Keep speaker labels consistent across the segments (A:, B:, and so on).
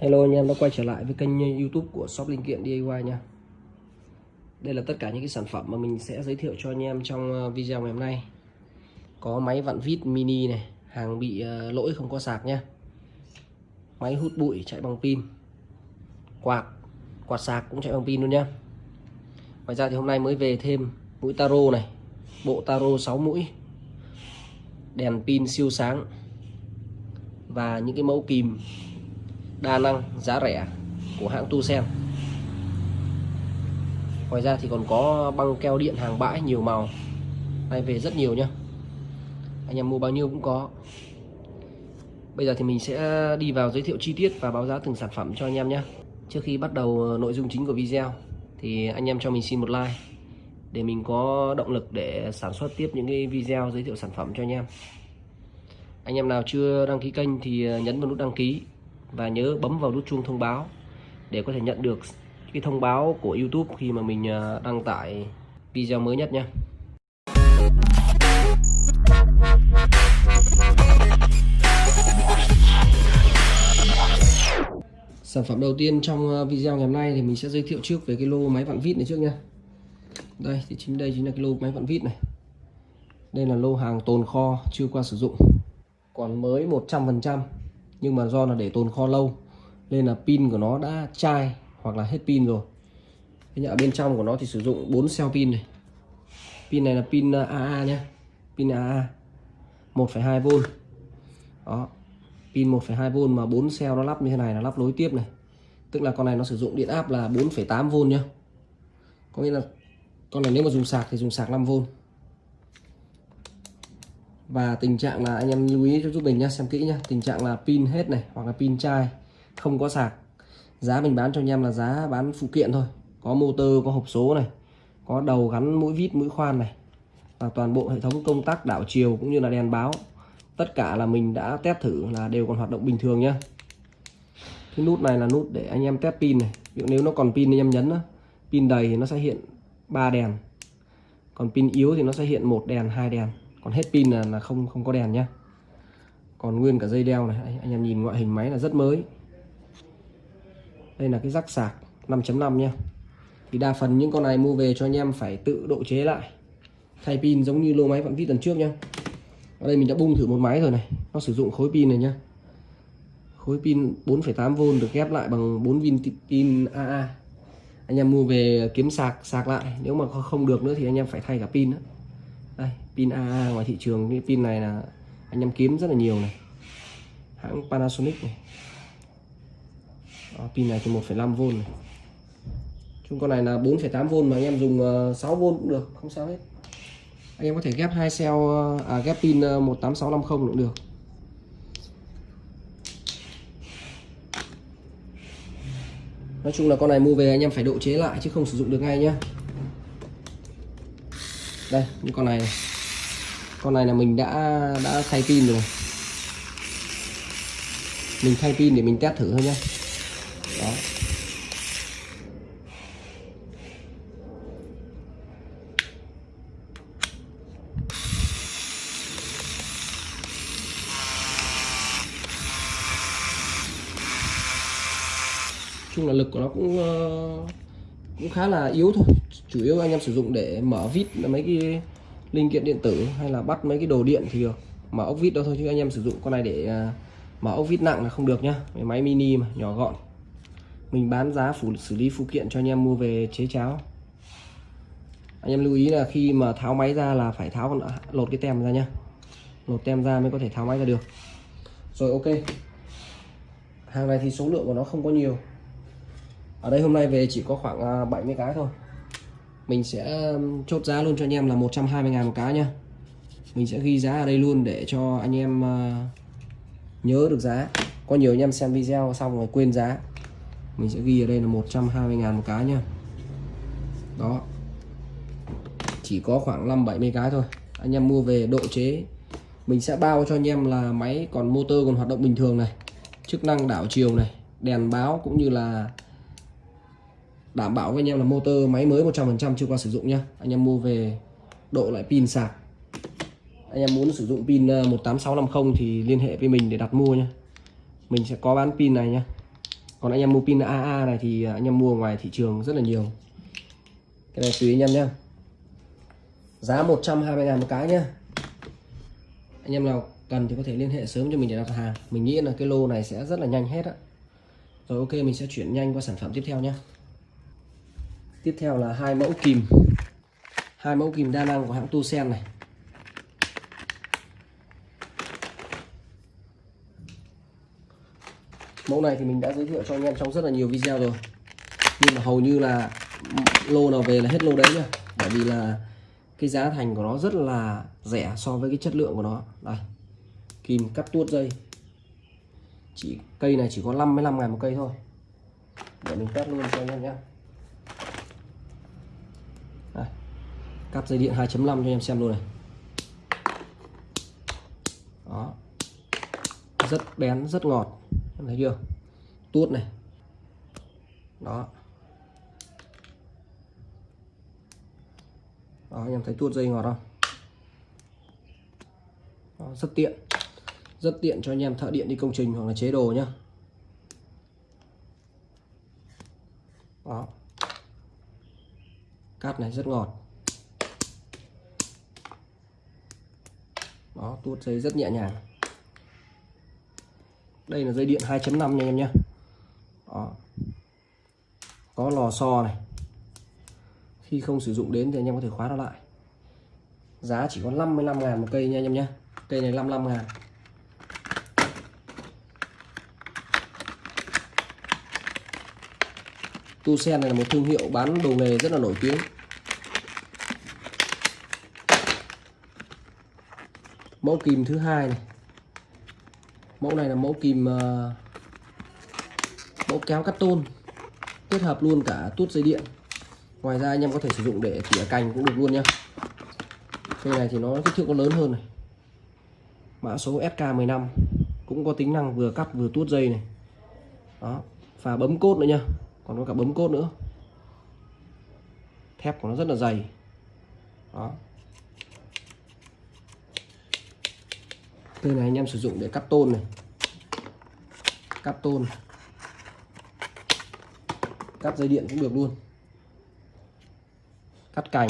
A: Hello anh em, đã quay trở lại với kênh youtube của shop linh kiện DIY nha. Đây là tất cả những cái sản phẩm mà mình sẽ giới thiệu cho anh em trong ờ, video ngày hôm nay. Có máy vặn vít mini này, Hàng bị ờ, lỗi không có sạc nha Máy hút bụi chạy bằng pin. Quạt Quạt sạc cũng chạy bằng pin luôn nha Ngoài ra thì hôm nay mới về thêm mũi taro này, Bộ taro 6 mũi. Đèn pin siêu sáng. Và những cái mẫu kìm đa năng, giá rẻ của hãng Tucson ngoài ra thì còn có băng keo điện hàng bãi, nhiều màu. Nay về rất nhiều nhá. Anh em mua bao nhiêu cũng có. Bây giờ thì mình sẽ đi vào giới thiệu chi tiết và báo giá từng sản phẩm cho anh em nhé trước khi bắt đầu nội dung chính của video, thì anh em cho mình xin một like để mình có động lực để sản xuất tiếp những cái video giới thiệu sản phẩm cho anh em. Anh em nào chưa đăng ký kênh thì nhấn vào nút đăng ký và nhớ bấm vào nút chuông thông báo để có thể nhận được cái thông báo của YouTube khi mà mình à, đăng tải video mới nhất nhé. Sản phẩm đầu tiên trong à, video ngày hôm nay thì mình sẽ giới thiệu trước về cái lô máy vặn vít này trước nha. Đây, thì chính đây chính là cái lô máy vặn vít này. Đây là lô hàng tồn kho chưa qua sử dụng. Còn mới 100% nhưng mà do là để tồn kho lâu nên là pin của nó đã chai hoặc là hết pin rồi. Thế ở bên trong của nó thì sử dụng 4 cell pin này. Pin này là pin à, AA nhé pin AA 1,2V đó pin 1,2V mà 4 cell nó lắp như thế này là lắp nối tiếp này. Tức là con này nó sử dụng điện áp là 4,8V nhá. Có nghĩa là con này nếu mà dùng sạc thì dùng sạc 5V và tình trạng là anh em lưu ý cho giúp mình nhé xem kỹ nhé tình trạng là pin hết này hoặc là pin chai không có sạc. Giá mình bán cho anh em là giá bán phụ kiện thôi. Có motor có hộp số này có đầu gắn mũi vít mũi khoan này và toàn bộ hệ thống công tắc đảo chiều cũng như là đèn báo. Tất cả là mình đã test thử là đều còn hoạt động bình thường nhá. Cái nút này là nút để anh em test pin này. Ví dụ nếu nó còn pin anh em nhấn đó, pin đầy thì nó sẽ hiện ba đèn. Còn pin yếu thì nó sẽ hiện một đèn hai đèn còn hết pin là, là không không có đèn nhá. Còn nguyên cả dây đeo này anh em nhìn ngoại hình máy là rất mới. Đây là cái rắc sạc 5.5 nha thì đa phần những con này mua về cho anh em phải tự độ chế lại. Thay pin giống như lô máy phạm vi tuần trước nhá. Ở đây mình đã bung thử một máy rồi này. Nó sử dụng khối pin này nhá. Khối pin 4,8V được ghép lại bằng 4 viên pin AA anh em mua về kiếm sạc sạc lại. Nếu mà không được nữa thì anh em phải thay cả pin nữa đây pin AA ngoài thị trường cái pin này là anh em kiếm rất là nhiều này. Hãng Panasonic này. Đó, pin này thì 1,5V này. Chung con này là 4,8V mà anh em dùng ờ, 6V cũng được không sao hết. Anh em có thể ghép hai cell ờ, à ghép pin ờ, 18650 cũng được. Nói chung là con này mua về anh em phải độ chế lại chứ không sử dụng được ngay nhá đây những con này, con này là mình đã đã thay pin rồi. Mình thay pin để mình test thử thôi nhé đó. Chung là lực của nó cũng uh, cũng khá là yếu thôi. Chủ yếu anh em sử dụng để mở vít mấy cái linh kiện điện tử hay là bắt mấy cái đồ điện thì được. Mở ốc vít đó thôi chứ anh em sử dụng con này để à, mở ốc vít nặng là không được nhá. Máy mini mà, nhỏ gọn. Mình bán giá phủ, xử lý phụ kiện cho anh em mua về chế cháo. Anh em lưu ý là khi mà tháo máy ra là phải tháo lột cái tem ra nhá. Lột tem ra mới có thể tháo máy ra được. Rồi, ok. Hàng này thì số lượng của nó không có nhiều ở đây hôm nay về chỉ có khoảng à, 70 cái thôi. Mình sẽ chốt giá luôn cho anh em là 120 ngàn một cái nha mình sẽ ghi giá ở đây luôn để cho anh em à, nhớ được giá. Có nhiều anh em xem video xong rồi quên giá. Mình sẽ ghi ở đây là 120 ngàn một cái nha đó. Chỉ có khoảng 5 70 cái thôi. Anh em mua về độ chế. Mình sẽ bao cho anh em là máy còn motor còn hoạt động bình thường này, chức năng đảo chiều này, đèn báo cũng như là đảm bảo với anh em là motor máy mới 100% chưa qua sử dụng nhá. Anh em mua về độ lại pin sạc. Anh em muốn sử dụng pin ờ, 18650 thì liên hệ với mình để đặt mua nhá. Mình sẽ có bán pin này nhá. Còn anh em mua pin AA này thì ờ, anh em mua ngoài thị trường rất là nhiều. Cái này tùy anh em nhé giá 120 ngàn một cái nhá. Anh em nào cần thì có thể liên hệ sớm cho mình để đặt hàng. Mình nghĩ là cái lô này sẽ rất là nhanh hết á. Rồi ok, mình sẽ chuyển nhanh qua sản phẩm tiếp theo nhé tiếp theo là hai mẫu kìm. Hai mẫu kìm đa năng của hãng Tucson này. Mẫu này thì mình đã giới thiệu cho anh em trong rất là nhiều video rồi. Nhưng mà hầu như là lô nào về là hết lô đấy nhá. Bởi vì là cái giá thành của nó rất là rẻ so với cái chất lượng của nó. Đây, kìm cắt tuốt dây. Chỉ, cây này chỉ có 55 ngày một cây thôi. Để mình cắt luôn cho anh em nhé cắt dây điện 2.5 cho anh em xem luôn này. Đó. Rất bén rất ngọt. Em thấy chưa? Tuốt này. Đó. Đó anh em thấy tuốt dây ngọt không? Đó, rất tiện. Rất tiện cho anh em thợ điện đi công trình hoặc là chế đồ nhá. Đó. Cắt này rất ngọt. Đó tuốt dây rất nhẹ nhàng. Đây là dây điện 2.5 nha em nhé. Đó. có lò xo này. Khi không sử dụng đến thì anh em có thể khóa nó lại. Giá chỉ có 55 ngàn một cây nha anh em nhé. Cây này 55 ngàn. Tu sen này là một thương hiệu bán đồ nghề rất là nổi tiếng. Mẫu kìm thứ hai này. Mẫu này là mẫu kìm uh, ờ, mẫu kéo cắt tôn kết hợp luôn cả tút dây điện. Ngoài ra anh em có thể sử dụng để tỉa cành cũng được luôn nhá. Cây này thì nó kích thước có lớn hơn này. Mã số SK15 cũng có tính năng vừa cắt vừa tuốt dây này. Đó và bấm cốt nữa nha còn có cả bấm cốt nữa. Thép của nó rất là dày. Đó. Cây này, anh em sử dụng để cắt tôn này. Cắt tôn. Cắt dây điện cũng được luôn. Cắt cành.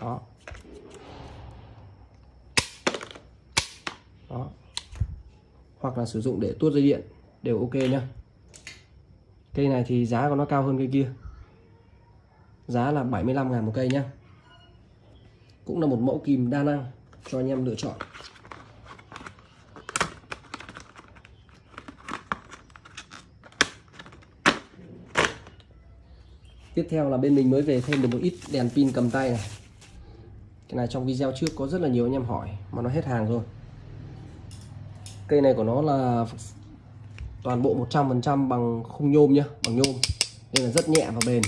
A: Đó. Đó. Hoặc là sử dụng để tuốt dây điện, đều ok nhá. Cây này thì giá của nó cao hơn cây kia. Giá là 75 ngàn một cây nhá. Cũng là một mẫu kìm đa năng cho anh em lựa chọn. Tiếp theo là bên mình mới về thêm được một ít đèn pin cầm tay này. Cái này trong video trước có rất là nhiều anh em hỏi, mà nó hết hàng rồi. Cây này của nó là toàn bộ 100% bằng khung nhôm nhá, bằng nhôm. Nên là rất nhẹ và bền.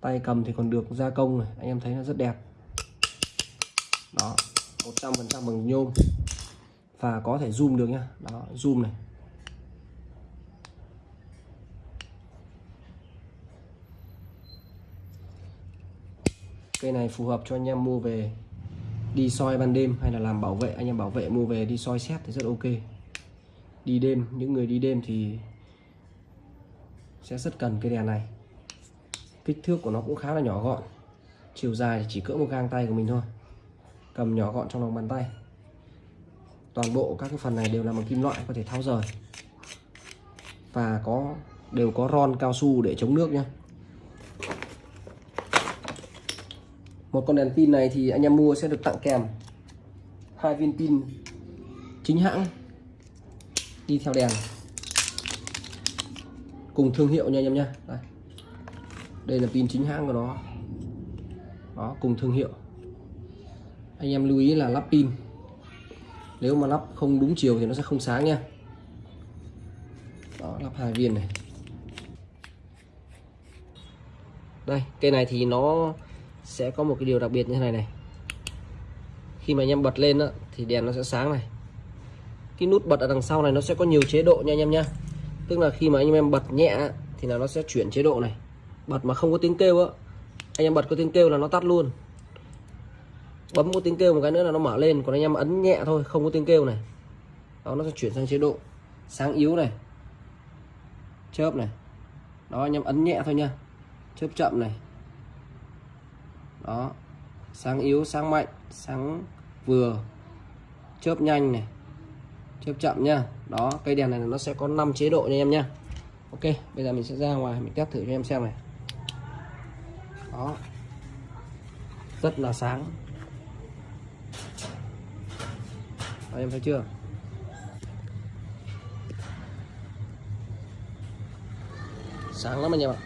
A: Tay cầm thì còn được gia công này, anh em thấy nó rất đẹp đó 100% bằng nhôm. Và có thể zoom được nhá. Đó, zoom này. Cây này phù hợp cho anh em mua về đi soi ban đêm hay là làm bảo vệ. Anh em bảo vệ mua về đi soi xét thì rất ok. Đi đêm, những người đi đêm thì sẽ rất cần cái đèn này. Kích thước của nó cũng khá là nhỏ gọn. Chiều dài thì chỉ cỡ một gang tay của mình thôi cầm nhỏ gọn trong lòng bàn tay. Toàn bộ các cái phần này đều là bằng kim loại, có thể tháo rời. Và có, đều có ron cao su để chống nước nhé một con đèn pin này thì anh em mua sẽ được tặng kèm. Hai viên pin chính hãng đi theo đèn. Cùng thương hiệu nha anh em nhé đây. đây là pin chính hãng của nó. Đó, cùng thương hiệu anh em lưu ý là lắp pin. Nếu mà lắp không đúng chiều thì nó sẽ không sáng nha. Đó lắp hai viên này. Đây cây này thì nó sẽ có một cái điều đặc biệt như thế này này. Khi mà anh em bật lên đó, thì đèn nó sẽ sáng này. Cái nút bật ở đằng sau này nó sẽ có nhiều chế độ nha anh em nha tức là khi mà anh em bật nhẹ thì là nó sẽ chuyển chế độ này. Bật mà không có tiếng kêu á anh em bật có tiếng kêu là nó tắt luôn bấm có tiếng kêu một cái nữa là nó mở lên. Còn anh em ấn nhẹ thôi, không có tiếng kêu này. Đó, nó sẽ chuyển sang chế độ sáng yếu này. Chớp này. Đó, anh em ấn nhẹ thôi nha. Chớp chậm này. Đó, sáng yếu, sáng mạnh, sáng vừa. Chớp nhanh này. Chớp chậm nha. Đó, cây đèn này nó sẽ có 5 chế độ nha em nha. Ok, bây giờ mình sẽ ra ngoài, mình test thử cho em xem này. Đó. Rất là sáng. Đó, em thấy chưa? Sáng lắm anh em ạ.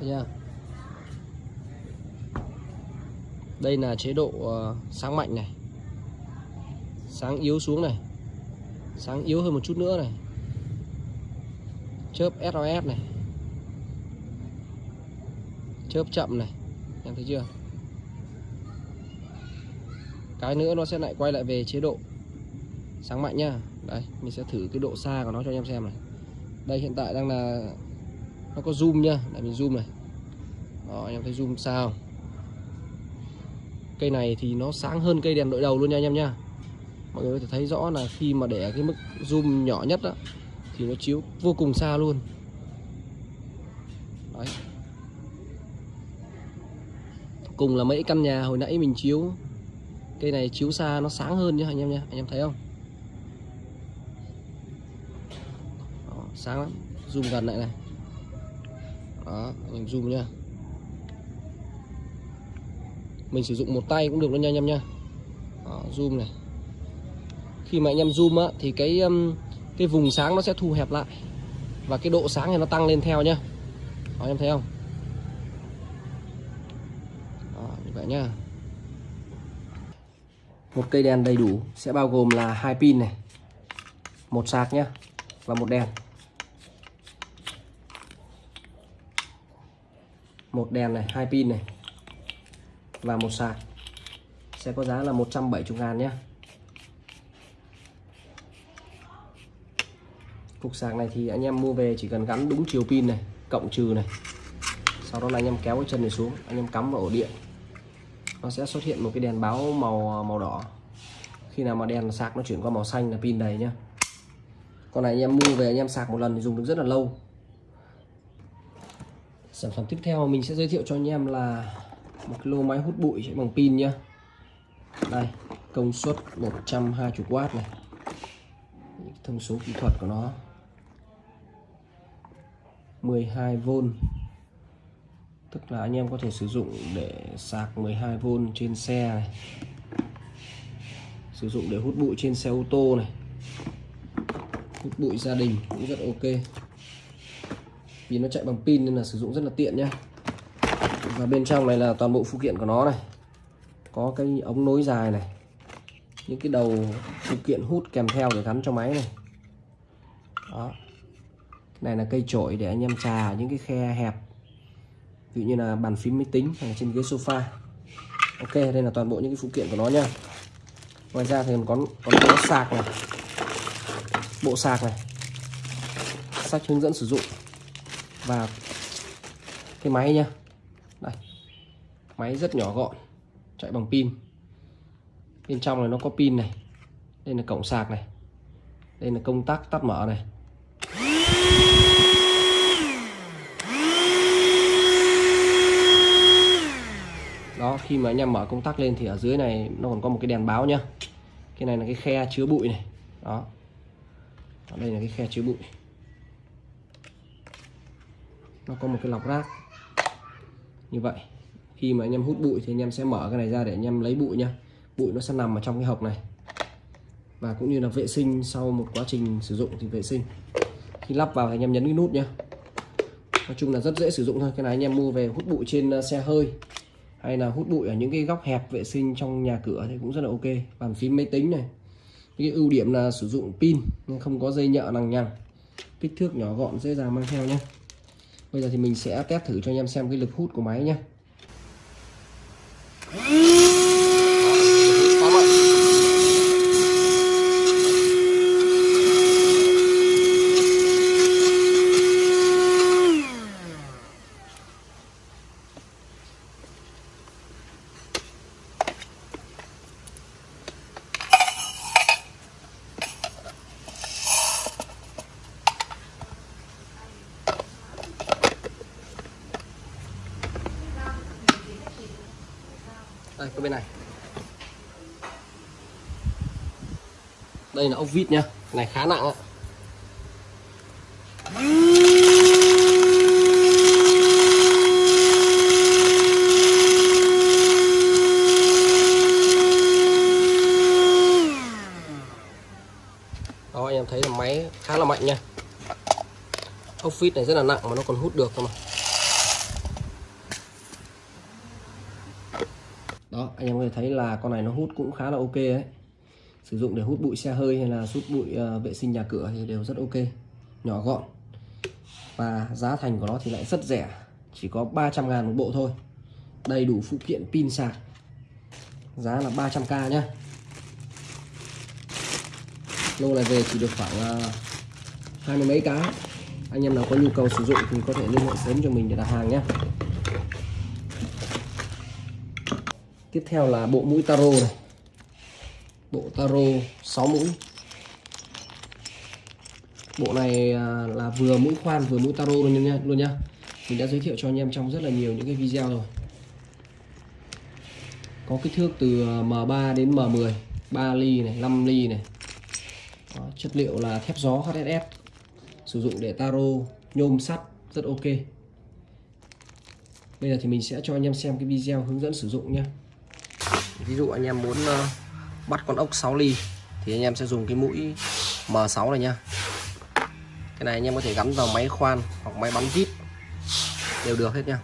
A: Thấy chưa? Đây là chế độ ờ, sáng mạnh này. Sáng yếu xuống này. Sáng yếu hơn một chút nữa này. Chớp SOS này. Chớp chậm này. Em thấy chưa? Cái nữa nó sẽ lại quay lại về chế độ. Sáng mạnh nhá. Đây mình sẽ thử cái độ xa của nó cho anh em xem này. Đây hiện tại đang là nó có zoom nhá. Để mình zoom này. Đó anh em thấy zoom sao cây này thì nó sáng hơn cây đèn đội đầu luôn nha anh em nha mọi người có thể thấy rõ là khi mà để cái mức zoom nhỏ nhất đó, thì nó chiếu vô cùng xa luôn. Đấy. cùng là mấy căn nhà hồi nãy mình chiếu cây này chiếu xa nó sáng hơn nhá anh em nhá. Anh em thấy không? Đó, sáng lắm. Zoom gần lại này. Đó anh em zoom nha mình sử dụng một tay cũng được luôn nha anh em nhá. Đó, zoom này. Khi mà anh em zoom á thì cái um, cái vùng sáng nó sẽ thu hẹp lại. Và cái độ sáng thì nó tăng lên theo nhá. Đó, em thấy không? Đó, như vậy nhá một cây đèn đầy đủ sẽ bao gồm là hai pin này, một sạc nhá, và một đèn. Một đèn này, hai pin này, và một sạc. Sẽ có giá là 170 ngàn nhé cục sạc này thì anh em mua về chỉ cần gắn đúng chiều pin này, cộng trừ này. Sau đó là anh em kéo cái chân này xuống, anh em cắm vào ổ điện nó sẽ xuất hiện một cái đèn báo màu à, màu đỏ. Khi nào mà đèn sạc nó chuyển qua màu xanh là pin đầy nhá. Con này anh em mua về anh em sạc một lần thì dùng được rất là lâu. Sản phẩm tiếp theo mình sẽ giới thiệu cho anh em là một cái lô máy hút bụi chạy bằng pin nhá. Đây, công suất 120W này. Thông số kỹ thuật của nó. 12V tức là anh em có thể sử dụng để sạc 12V trên xe này. Sử dụng để hút bụi trên xe ô tô này. Hút bụi gia đình cũng rất ok. Vì nó chạy bằng pin nên là sử dụng rất là tiện nhá. Và bên trong này là toàn bộ phụ kiện của nó này. Có cái ống nối dài này. Những cái đầu phụ kiện hút kèm theo để gắn cho máy này. Đó. Này là cây chổi để anh em trà, những cái khe hẹp ví dụ như là bàn phím máy tính hay là trên ghế sofa. Ok, đây là toàn bộ những cái phụ kiện của nó nha. Ngoài ra thì còn còn có sạc này. Bộ sạc này. Sách hướng dẫn sử dụng. Và cái máy nha. Đây. Máy rất nhỏ gọn. Chạy bằng pin. Bên trong này nó có pin này. Đây là cổng sạc này. Đây là công tắc tắt mở này. Đó khi mà anh em mở công tắc lên thì ở dưới này nó còn có một cái đèn báo nhá. Cái này là cái khe chứa bụi này. Đó. Ở đây là cái khe chứa bụi. Nó có một cái lọc rác. Như vậy. Khi mà anh em hút bụi thì anh em sẽ mở cái này ra để anh em lấy bụi nhá, bụi nó sẽ nằm ở trong cái hộp này. Và cũng như là vệ sinh sau một quá trình sử dụng thì vệ sinh. Khi lắp vào thì anh em nhấn cái nút nhá. Nói chung là rất dễ sử dụng thôi. Cái này anh em mua về hút bụi trên ờ, xe hơi hay là hút bụi ở những cái góc hẹp vệ sinh trong nhà cửa thì cũng rất là ok. Bàn phím máy tính này. Cái ưu điểm là sử dụng pin nhưng không có dây nhợ lằng nhằng. Kích thước nhỏ gọn, dễ dàng mang theo nhé. Bây giờ thì mình sẽ test thử cho anh em xem cái lực hút của máy nhé. Đây là ốc vít nhá này, khá nặng ạ. Đó, anh em thấy là máy khá là mạnh nha. Ốc vít này rất là nặng mà nó còn hút được cơ mà. Đó, anh em có thể thấy là con này nó hút cũng khá là ok đấy sử dụng để hút bụi xe hơi hay là hút bụi uh, vệ sinh nhà cửa thì đều rất ok. Nhỏ gọn. Và giá thành của nó thì lại rất rẻ. Chỉ có 300 ngàn một bộ thôi. Đầy đủ phụ kiện pin sạc. Giá là 300k nhá. Lô này về chỉ được khoảng uh, hai mươi mấy cái. Anh em nào có nhu cầu sử dụng thì có thể liên hệ sớm cho mình để đặt hàng nhé tiếp theo là bộ mũi taro này bộ taro 6 mũi. Bộ này à, là vừa mũi khoan vừa mũi taro luôn nha luôn nhá mình đã giới thiệu cho anh em trong rất là nhiều những cái video rồi. Có kích thước từ à, M3 đến M10 3 ly này 5 ly này. Đó, chất liệu là thép gió HSS sử dụng để taro nhôm sắt rất ok. Bây giờ thì mình sẽ cho anh em xem cái video hướng dẫn sử dụng nhé ví dụ anh em muốn à, bắt con ốc 6 ly. Thì anh em sẽ dùng cái mũi M6 này nhá. Cái này anh em có thể gắn vào máy khoan hoặc máy bắn vít đều được hết nha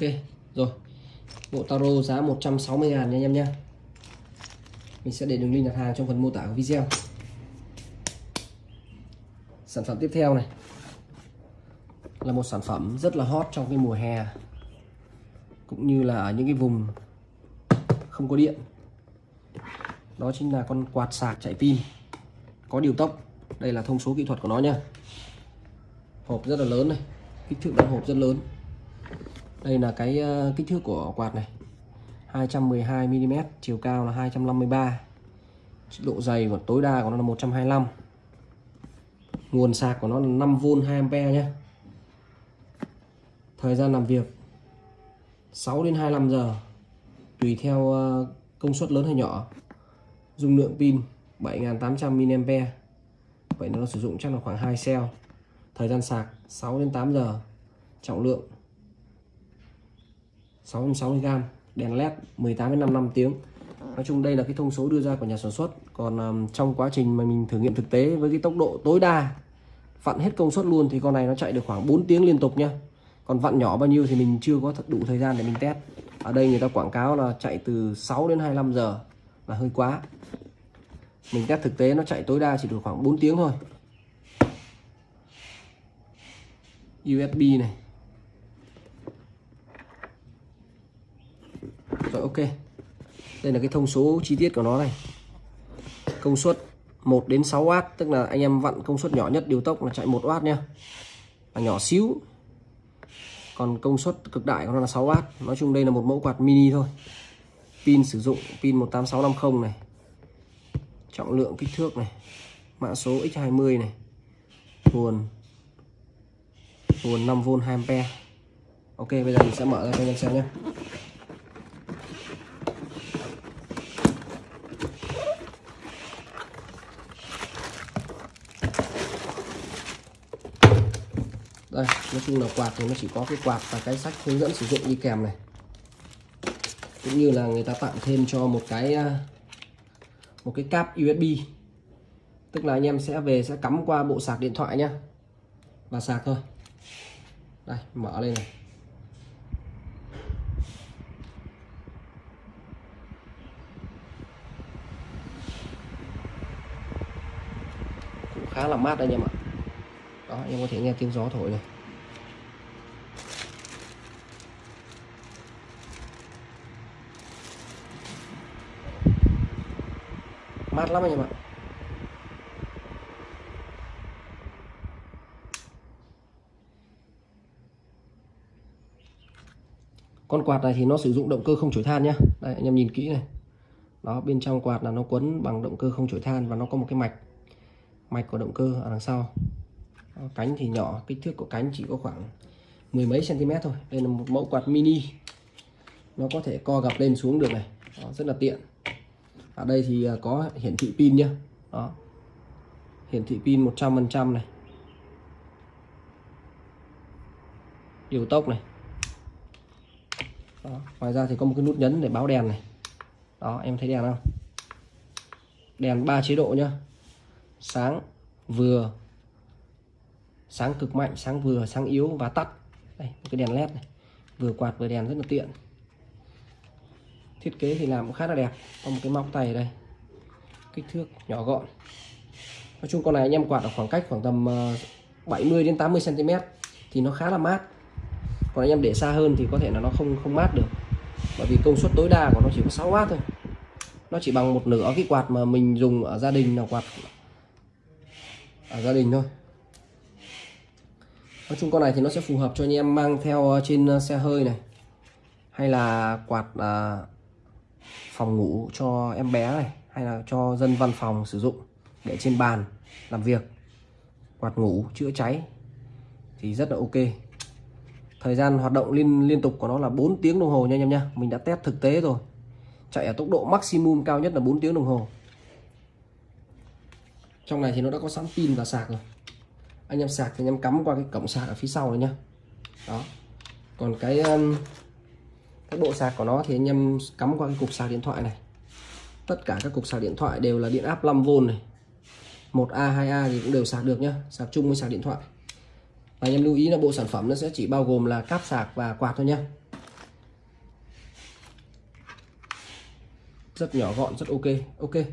A: ok, rồi. Bộ taro giá 160 ngàn nha anh em nhé mình sẽ để đường link đặt hàng trong phần mô tả của video. Sản phẩm tiếp theo này. Là một sản phẩm rất là hot trong cái mùa hè. Cũng như là ở những cái vùng không có điện. Đó chính là con quạt sạc chạy pin. Có điều tốc. Đây là thông số kỹ thuật của nó nha hộp rất là lớn này. Kích thước đóng hộp rất lớn đây là cái ờ, kích thước của quạt này. 212 mm chiều cao là 253 độ dày của tối đa của nó là 125 nguồn sạc của nó là 5V 2A nhé. Thời gian làm việc 6 đến 25 giờ, tùy theo ờ, công suất lớn hay nhỏ. Dung lượng pin 7800 mAh vậy nó sử dụng chắc là khoảng 2 cell. Thời gian sạc 6 đến 8 giờ. Trọng lượng 660g đèn led 18 đến 55 tiếng. Nói chung đây là cái thông số đưa ra của nhà sản xuất. Còn um, trong quá trình mà mình thử nghiệm thực tế với cái tốc độ tối đa vặn hết công suất luôn thì con này nó chạy được khoảng 4 tiếng liên tục nhá. Còn vặn nhỏ bao nhiêu thì mình chưa có đủ thời gian để mình test. Ở đây người ta quảng cáo là chạy từ 6 đến 25 giờ là hơi quá. Mình test thực tế nó chạy tối đa chỉ được khoảng 4 tiếng thôi. USB này. Rồi, ok. Đây là cái thông số chi tiết của nó này. Công suất 1 đến 6W tức là anh em vặn công suất nhỏ nhất điều tốc là chạy 1W nha là nhỏ xíu. Còn công suất cực đại của nó là 6W nói chung đây là một mẫu quạt mini thôi. Pin sử dụng, pin 18650 này. Trọng lượng kích thước này. Mã số X20 này. Nguồn nguồn 5V 2A Ok, bây giờ mình sẽ mở ra cho anh em xem nhé. Đây, nói chung là quạt thì nó chỉ có cái quạt và cái sách hướng dẫn sử dụng đi kèm này. Cũng như là người ta tặng thêm cho một cái à, một cái cáp USB tức là anh em sẽ về sẽ cắm qua bộ sạc điện thoại nhá. Và sạc thôi. Đây, mở lên này. Cũng khá là mát anh em ạ đó, em có thể nghe tiếng gió thổi này. Mát lắm anh em ạ. Con quạt này thì nó sử dụng động cơ không chổi than nhé đây, anh em nhìn kỹ này. Đó, bên trong quạt là nó quấn bằng động cơ không chổi than và nó có một cái mạch. Mạch của động cơ ở đằng sau cánh thì nhỏ kích thước của cánh chỉ có khoảng mười mấy cm thôi. Đây là một mẫu quạt mini. Nó có thể co gập lên xuống được này. Đó, rất là tiện. Ở đây thì à, có hiển thị pin nhá. Đó. Hiển thị pin 100% này. Điều tốc này. Đó. ngoài ra thì có một cái nút nhấn để báo đèn này. Đó em thấy đèn không? Đèn 3 chế độ nhá. Sáng vừa sáng cực mạnh, sáng vừa, sáng yếu và tắt. Đây, một cái đèn led này. Vừa quạt vừa đèn rất là tiện. Thiết kế thì làm cũng khá là đẹp. Có một cái móc tay ở đây. Kích thước nhỏ gọn. Nói chung con này anh em quạt ở khoảng cách khoảng tầm ờ, 70 đến 80 cm thì nó khá là mát. Còn anh em để xa hơn thì có thể là nó không không mát được. Bởi vì công suất tối đa của nó chỉ có 6W thôi. Nó chỉ bằng một nửa cái quạt mà mình dùng ở gia đình là quạt ở gia đình thôi nói chung con này thì nó sẽ phù hợp cho anh em mang theo ờ, trên ờ, xe hơi này. Hay là quạt à, phòng ngủ cho em bé này. Hay là cho dân văn phòng sử dụng để trên bàn làm việc. Quạt ngủ chữa cháy thì rất là ok. Thời gian hoạt động liên liên tục của nó là 4 tiếng đồng hồ nha anh em nhá mình đã test thực tế rồi. Chạy ở tốc độ maximum cao nhất là 4 tiếng đồng hồ. Trong này thì nó đã có sẵn pin và sạc rồi anh em sạc thì anh em cắm qua cái cổng sạc ở phía sau này nhá. Đó. Còn cái um, cái bộ sạc của nó thì anh em cắm qua cái cục sạc điện thoại này. Tất cả các cục sạc điện thoại đều là điện áp 5V này. 1A 2A thì cũng đều sạc được nhá. Sạc chung với sạc điện thoại. Và anh em lưu ý là bộ sản phẩm nó sẽ chỉ bao gồm là cáp sạc và quạt thôi nhá. Rất nhỏ gọn, rất ok. Ok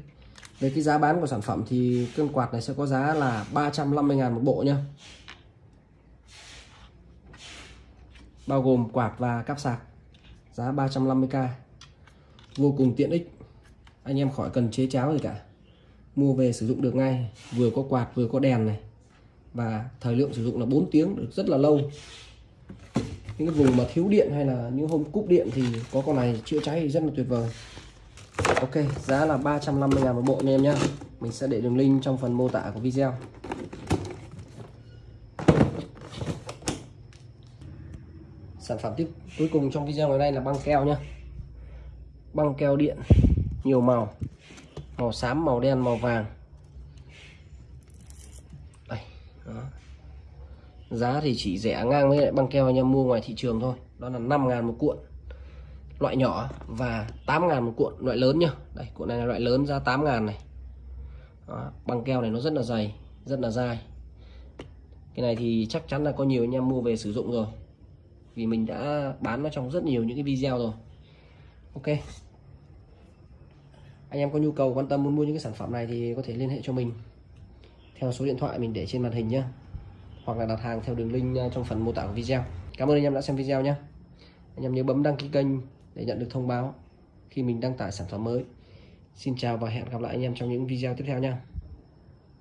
A: về cái giá bán của sản phẩm thì cân quạt này sẽ có giá là 350.000 một bộ nhá. Bao gồm quạt và cáp sạc, giá 350k vô cùng tiện ích, anh em khỏi cần chế cháo gì cả. Mua về sử dụng được ngay, vừa có quạt vừa có đèn này. Và thời lượng sử dụng là 4 tiếng, được rất là lâu. Những cái vùng mà thiếu điện hay là những hôm cúp điện thì có con này chữa cháy thì rất là tuyệt vời. Ok, giá là 350 ngàn một bộ anh em nhé mình sẽ để đường link trong phần mô tả của video. Sản phẩm tiếp, cuối cùng trong video ngày nay là băng keo nhé. băng keo điện, nhiều màu. Màu xám, màu đen, màu vàng. Đây, đó. giá thì chỉ rẻ ngang với lại băng keo anh em mua ngoài thị trường thôi. Đó là 5 ngàn một cuộn loại nhỏ và 8 ngàn một cuộn loại lớn nhá. Đây cuộn này là loại lớn ra 8 ngàn này. Đó, băng keo này nó rất là dày rất là dai. Cái này thì chắc chắn là có nhiều anh em mua về sử dụng rồi. Vì mình đã bán nó trong rất nhiều những cái video rồi. Ok. Anh em có nhu cầu quan tâm muốn mua những cái sản phẩm này thì có thể liên hệ cho mình. Theo số điện thoại mình để trên màn hình nhé hoặc là đặt hàng theo đường link à, trong phần mô tả của video. Cảm ơn anh em đã xem video nhé anh em nhớ bấm đăng ký kênh để nhận được thông báo khi mình đăng tải sản phẩm mới. Xin chào và hẹn gặp lại anh em trong những video tiếp theo nha.